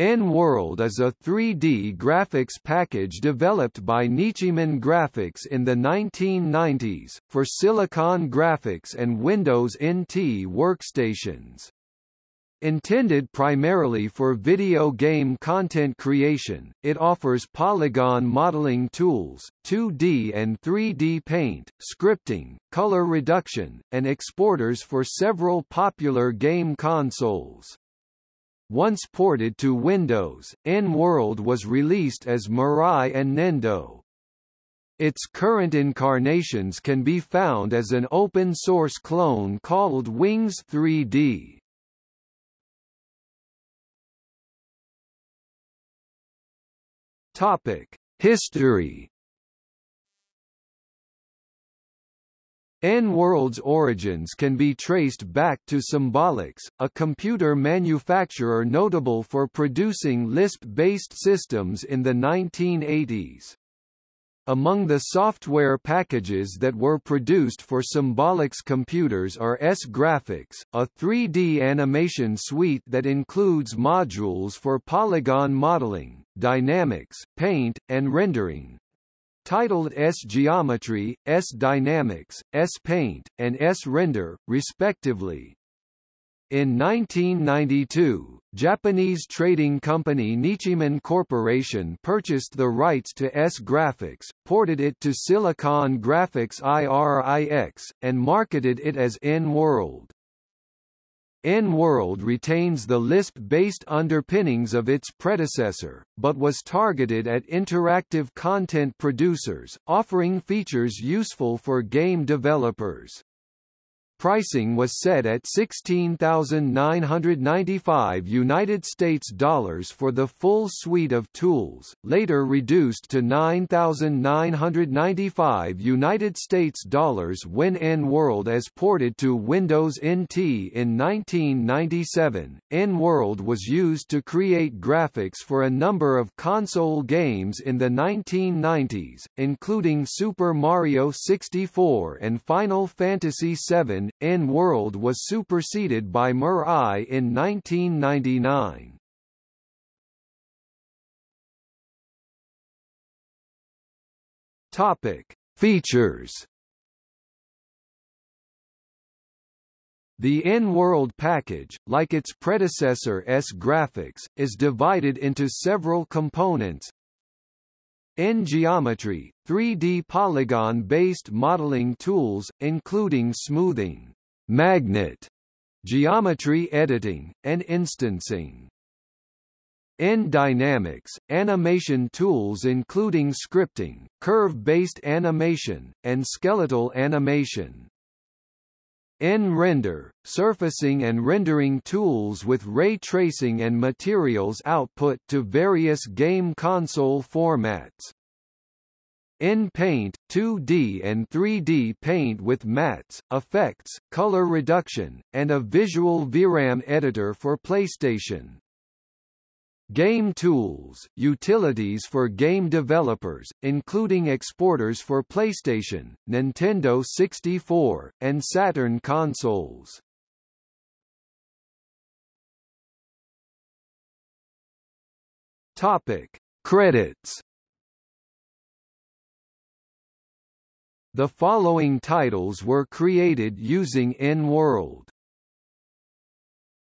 N-World is a 3D graphics package developed by Nichimen Graphics in the 1990s, for Silicon Graphics and Windows NT workstations. Intended primarily for video game content creation, it offers polygon modeling tools, 2D and 3D paint, scripting, color reduction, and exporters for several popular game consoles. Once ported to Windows, N-World was released as Mirai and Nendo. Its current incarnations can be found as an open-source clone called Wings 3D. Topic: History N-World's origins can be traced back to Symbolics, a computer manufacturer notable for producing Lisp-based systems in the 1980s. Among the software packages that were produced for Symbolics computers are S-Graphics, a 3D animation suite that includes modules for polygon modeling, dynamics, paint, and rendering, titled S-Geometry, S-Dynamics, S-Paint, and S-Render, respectively. In 1992, Japanese trading company Nichimen Corporation purchased the rights to S-Graphics, ported it to Silicon Graphics IRIX, and marketed it as N-World. N-World retains the Lisp-based underpinnings of its predecessor, but was targeted at interactive content producers, offering features useful for game developers. Pricing was set at 16,995 United States dollars for the full suite of tools, later reduced to 9,995 United States dollars when N-World as ported to Windows NT in 1997. N-World was used to create graphics for a number of console games in the 1990s, including Super Mario 64 and Final Fantasy VII N-World was superseded by Mirai in 1999. Topic: Features. The N-World package, like its predecessor S-Graphics, is divided into several components, N-Geometry, 3D polygon-based modeling tools, including smoothing, magnet, geometry editing, and instancing. N-Dynamics, animation tools including scripting, curve-based animation, and skeletal animation. N-Render, surfacing and rendering tools with ray tracing and materials output to various game console formats. N-Paint, 2D and 3D paint with mats, effects, color reduction, and a visual VRAM editor for PlayStation. Game tools, utilities for game developers, including exporters for PlayStation, Nintendo 64, and Saturn consoles. Topic: Credits. The following titles were created using N-World